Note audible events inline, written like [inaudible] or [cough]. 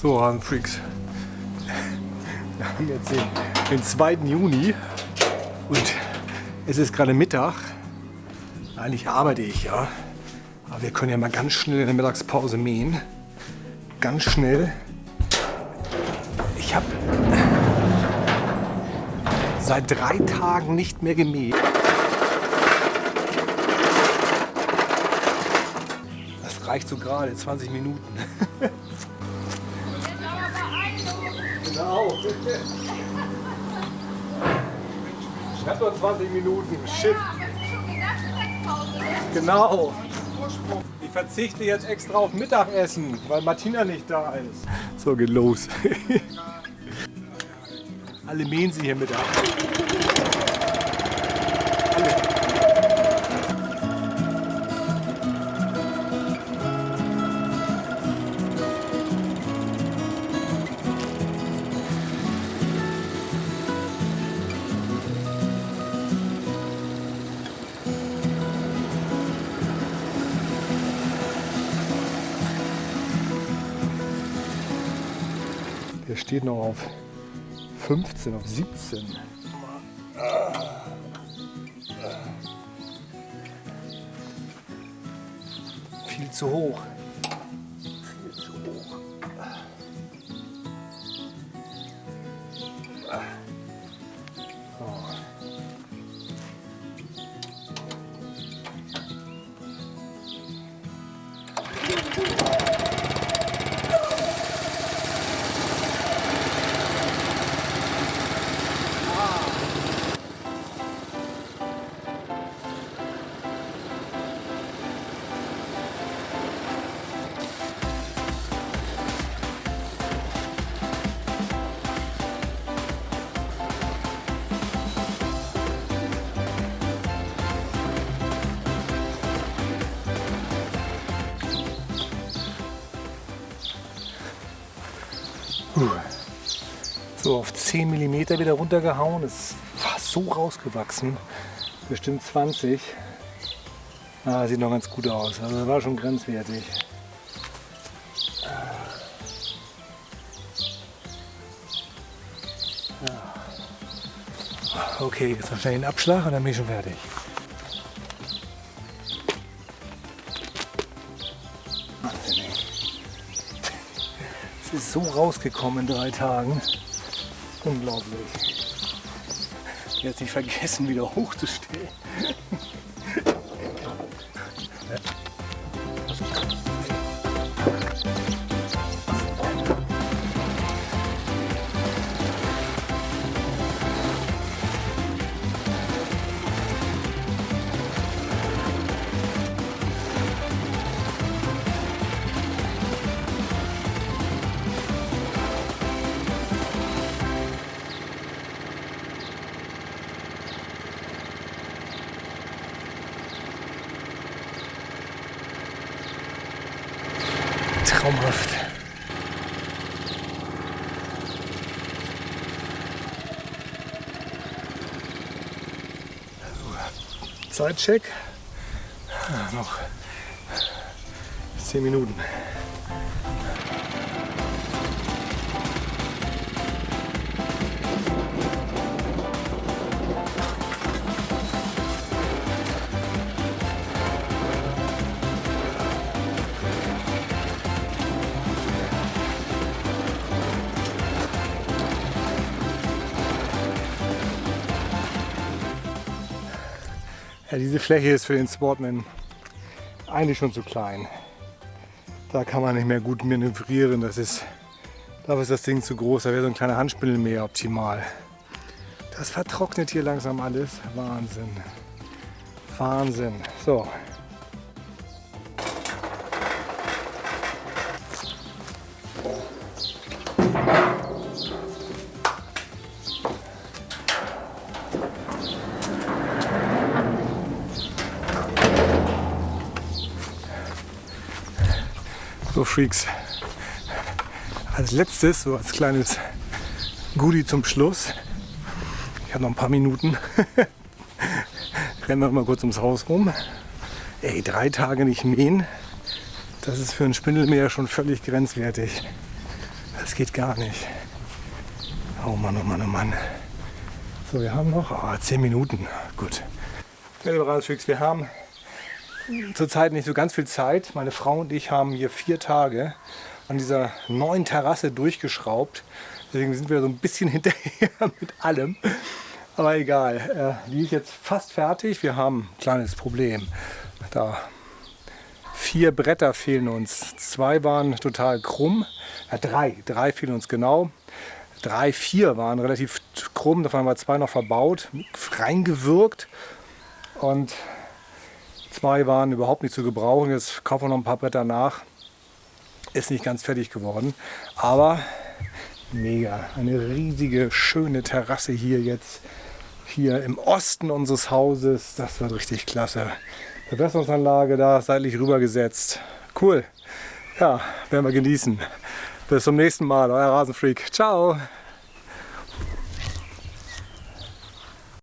So, Freaks. Wir haben jetzt den, den 2. Juni und es ist gerade Mittag. Eigentlich arbeite ich ja. Aber wir können ja mal ganz schnell in der Mittagspause mähen. Ganz schnell. Ich habe seit drei Tagen nicht mehr gemäht. Das reicht so gerade, 20 Minuten. [laughs] genau. Ich habe nur 20 Minuten. Shit. Genau. Ich verzichte jetzt extra auf Mittagessen, weil Martina nicht da ist. So geht los. Alle mähen sie hier Mittag. Alle. Der steht noch auf 15, auf 17. Viel zu hoch. So auf 10 mm wieder runtergehauen. Es war so rausgewachsen. Bestimmt 20. Ah, sieht noch ganz gut aus. Also war schon grenzwertig. Ja. Okay, jetzt noch schnell den Abschlag und dann bin ich schon fertig. Ist so rausgekommen in drei Tagen. Unglaublich. Jetzt nicht vergessen, wieder hochzustellen. Traumhaft. Zeitcheck. Ah, noch 10 Minuten. Ja, diese Fläche ist für den Sportman eigentlich schon zu klein. Da kann man nicht mehr gut manövrieren. Das ist, dafür ist das Ding zu groß. Da wäre so ein kleiner Handspindel mehr optimal. Das vertrocknet hier langsam alles. Wahnsinn. Wahnsinn. So. So Freaks. Als letztes, so als kleines Goodie zum Schluss. Ich habe noch ein paar Minuten. [laughs] Rennen wir mal kurz ums Haus rum. Ey, drei Tage nicht mähen. Das ist für ein Spindelmäher schon völlig grenzwertig. Das geht gar nicht. Oh Mann, oh Mann, oh Mann. So, wir haben noch oh, 10 Minuten. Gut. Wir haben zurzeit nicht so ganz viel Zeit. Meine Frau und ich haben hier vier Tage an dieser neuen Terrasse durchgeschraubt. Deswegen sind wir so ein bisschen [laughs] hinterher mit allem. Aber egal, äh, die ist jetzt fast fertig. Wir haben ein kleines Problem. Da vier Bretter fehlen uns. Zwei waren total krumm. Ja, drei. Drei fehlen uns genau. Drei, vier waren relativ krumm. Davon haben wir zwei noch verbaut, reingewirkt. Und zwei waren überhaupt nicht zu gebrauchen. Jetzt kaufen wir noch ein paar Bretter nach. Ist nicht ganz fertig geworden. Aber mega. Eine riesige, schöne Terrasse hier jetzt. Hier im Osten unseres Hauses. Das wird richtig klasse. Bewässerungsanlage da seitlich rübergesetzt. Cool. Ja, werden wir genießen. Bis zum nächsten Mal. Euer Rasenfreak. Ciao.